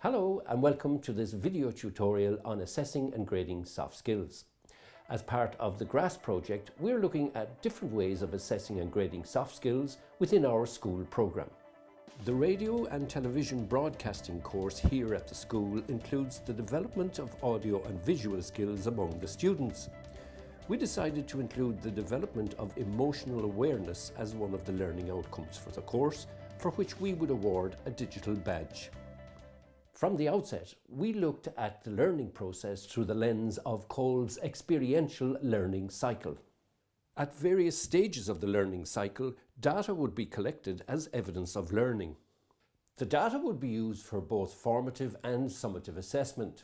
Hello and welcome to this video tutorial on assessing and grading soft skills. As part of the GRASS project, we're looking at different ways of assessing and grading soft skills within our school programme. The radio and television broadcasting course here at the school includes the development of audio and visual skills among the students. We decided to include the development of emotional awareness as one of the learning outcomes for the course, for which we would award a digital badge. From the outset, we looked at the learning process through the lens of Kolb's experiential learning cycle. At various stages of the learning cycle, data would be collected as evidence of learning. The data would be used for both formative and summative assessment.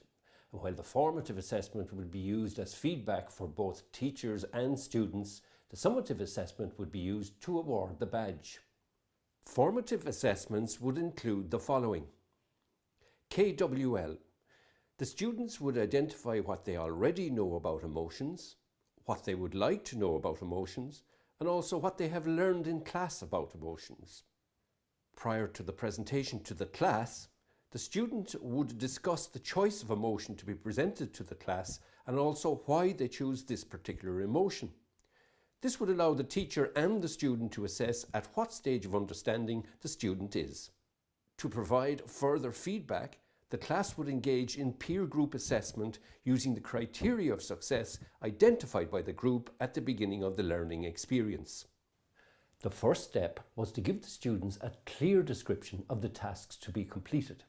While the formative assessment would be used as feedback for both teachers and students, the summative assessment would be used to award the badge. Formative assessments would include the following. KWL. The students would identify what they already know about emotions, what they would like to know about emotions, and also what they have learned in class about emotions. Prior to the presentation to the class, the student would discuss the choice of emotion to be presented to the class and also why they choose this particular emotion. This would allow the teacher and the student to assess at what stage of understanding the student is. To provide further feedback, the class would engage in peer group assessment using the criteria of success identified by the group at the beginning of the learning experience. The first step was to give the students a clear description of the tasks to be completed.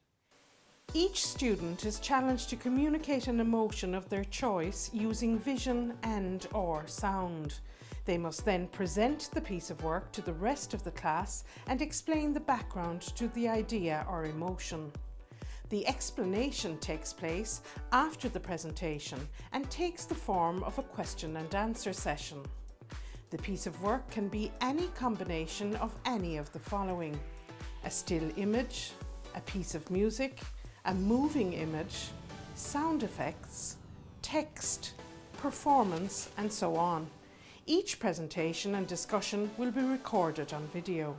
Each student is challenged to communicate an emotion of their choice using vision and or sound. They must then present the piece of work to the rest of the class and explain the background to the idea or emotion. The explanation takes place after the presentation and takes the form of a question and answer session. The piece of work can be any combination of any of the following. A still image, a piece of music, a moving image, sound effects, text, performance and so on. Each presentation and discussion will be recorded on video.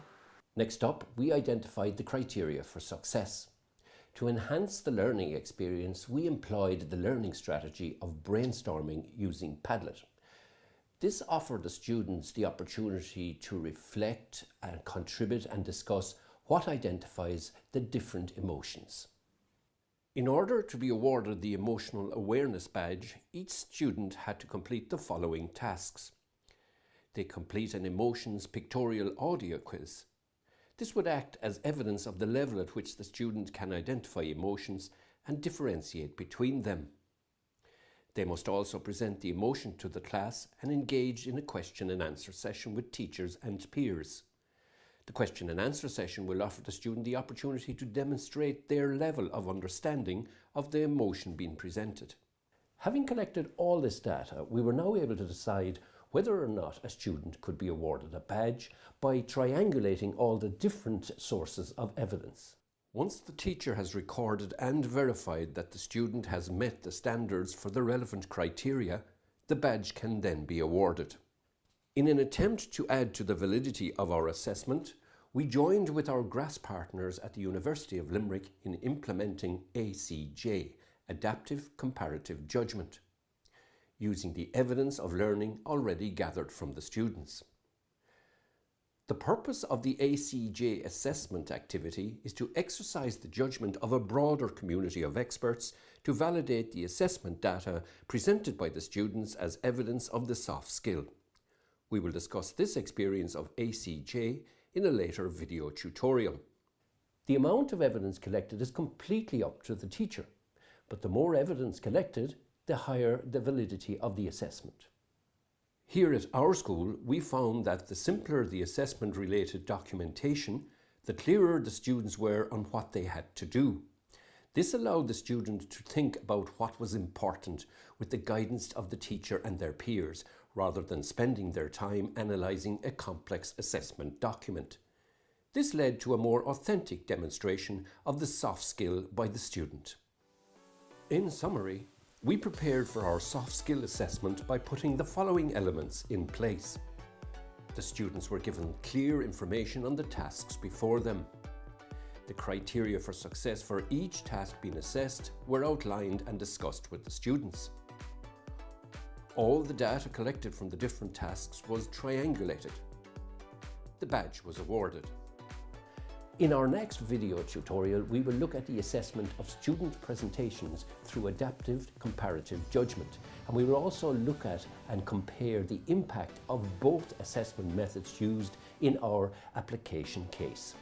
Next up, we identified the criteria for success. To enhance the learning experience, we employed the learning strategy of brainstorming using Padlet. This offered the students the opportunity to reflect and contribute and discuss what identifies the different emotions. In order to be awarded the Emotional Awareness Badge, each student had to complete the following tasks. They complete an emotions pictorial audio quiz. This would act as evidence of the level at which the student can identify emotions and differentiate between them. They must also present the emotion to the class and engage in a question and answer session with teachers and peers. The question and answer session will offer the student the opportunity to demonstrate their level of understanding of the emotion being presented. Having collected all this data, we were now able to decide whether or not a student could be awarded a badge by triangulating all the different sources of evidence. Once the teacher has recorded and verified that the student has met the standards for the relevant criteria, the badge can then be awarded. In an attempt to add to the validity of our assessment, we joined with our GRASS partners at the University of Limerick in implementing ACJ, Adaptive Comparative Judgment using the evidence of learning already gathered from the students. The purpose of the ACJ assessment activity is to exercise the judgment of a broader community of experts to validate the assessment data presented by the students as evidence of the soft skill. We will discuss this experience of ACJ in a later video tutorial. The amount of evidence collected is completely up to the teacher, but the more evidence collected, the higher the validity of the assessment. Here at our school, we found that the simpler the assessment related documentation, the clearer the students were on what they had to do. This allowed the student to think about what was important with the guidance of the teacher and their peers, rather than spending their time analysing a complex assessment document. This led to a more authentic demonstration of the soft skill by the student. In summary, we prepared for our soft skill assessment by putting the following elements in place. The students were given clear information on the tasks before them. The criteria for success for each task being assessed were outlined and discussed with the students. All the data collected from the different tasks was triangulated. The badge was awarded. In our next video tutorial, we will look at the assessment of student presentations through adaptive comparative judgment. And we will also look at and compare the impact of both assessment methods used in our application case.